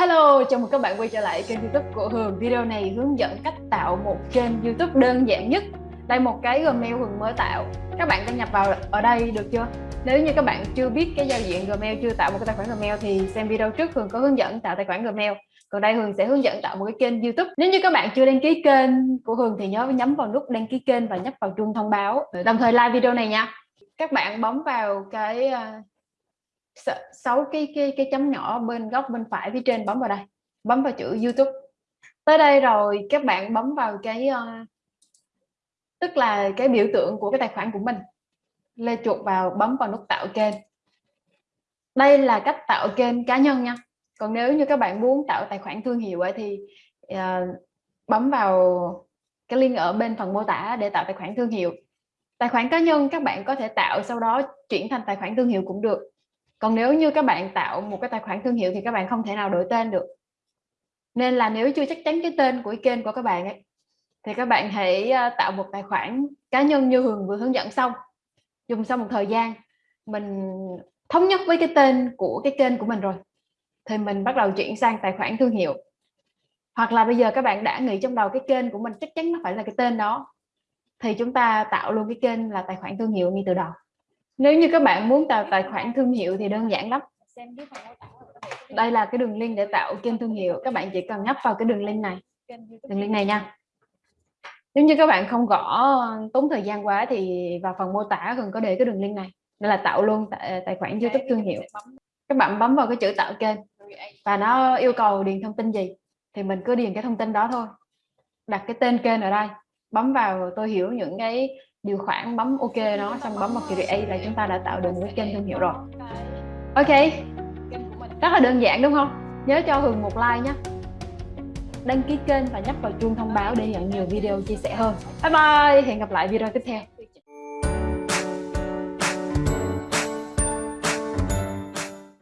Hello, chào mừng các bạn quay trở lại kênh youtube của Hường. Video này hướng dẫn cách tạo một kênh youtube đơn giản nhất. Đây một cái Gmail Hường mới tạo. Các bạn đăng nhập vào ở đây được chưa? Nếu như các bạn chưa biết cái giao diện Gmail, chưa tạo một cái tài khoản Gmail thì xem video trước Hường có hướng dẫn tạo tài khoản Gmail. Còn đây Hường sẽ hướng dẫn tạo một cái kênh youtube. Nếu như các bạn chưa đăng ký kênh của Hường thì nhớ nhấn vào nút đăng ký kênh và nhấp vào chuông thông báo. Đồng thời like video này nha. Các bạn bấm vào cái à, sáu cái cái cái chấm nhỏ bên góc bên phải phía trên bấm vào đây. Bấm vào chữ YouTube. Tới đây rồi các bạn bấm vào cái uh, tức là cái biểu tượng của cái tài khoản của mình. Lê chuột vào bấm vào nút tạo kênh. Đây là cách tạo kênh cá nhân nha. Còn nếu như các bạn muốn tạo tài khoản thương hiệu ấy thì uh, bấm vào cái link ở bên phần mô tả để tạo tài khoản thương hiệu. Tài khoản cá nhân các bạn có thể tạo sau đó chuyển thành tài khoản thương hiệu cũng được còn nếu như các bạn tạo một cái tài khoản thương hiệu thì các bạn không thể nào đổi tên được. Nên là nếu chưa chắc chắn cái tên của kênh của các bạn ấy, thì các bạn hãy ờ, tạo một tài khoản cá nhân như Hường vừa hướng dẫn xong. Dùng sau một thời gian, mình thống nhất với cái tên của cái kênh của mình rồi, thì mình bắt đầu chuyển sang tài khoản thương hiệu. Hoặc là bây giờ các bạn đã nghĩ trong đầu cái kênh của mình chắc chắn nó phải là cái tên đó, thì chúng ta tạo luôn cái kênh là tài khoản thương hiệu ngay từ đầu nếu như các bạn muốn tạo tài khoản thương hiệu thì đơn giản lắm. Đây là cái đường link để tạo kênh thương hiệu. Các bạn chỉ cần nhấp vào cái đường link này. Đường link này nha. Nếu như các bạn không gõ, tốn thời gian quá thì vào phần mô tả cần có để cái đường link này. Đây là tạo luôn tài khoản youtube thương hiệu. Các bạn bấm vào cái chữ tạo kênh. Và nó yêu cầu điền thông tin gì thì mình cứ điền cái thông tin đó thôi. Đặt cái tên kênh ở đây. Bấm vào tôi hiểu những cái điều khoản bấm ok nó xong bấm vào create là chúng ta đã tạo được một cái kênh thương hiệu rồi. Ok, rất là đơn giản đúng không? Nhớ cho hường một like nhé. Đăng ký kênh và nhấp vào chuông thông báo để nhận nhiều video chia sẻ hơn. Bye bye, hẹn gặp lại video tiếp theo.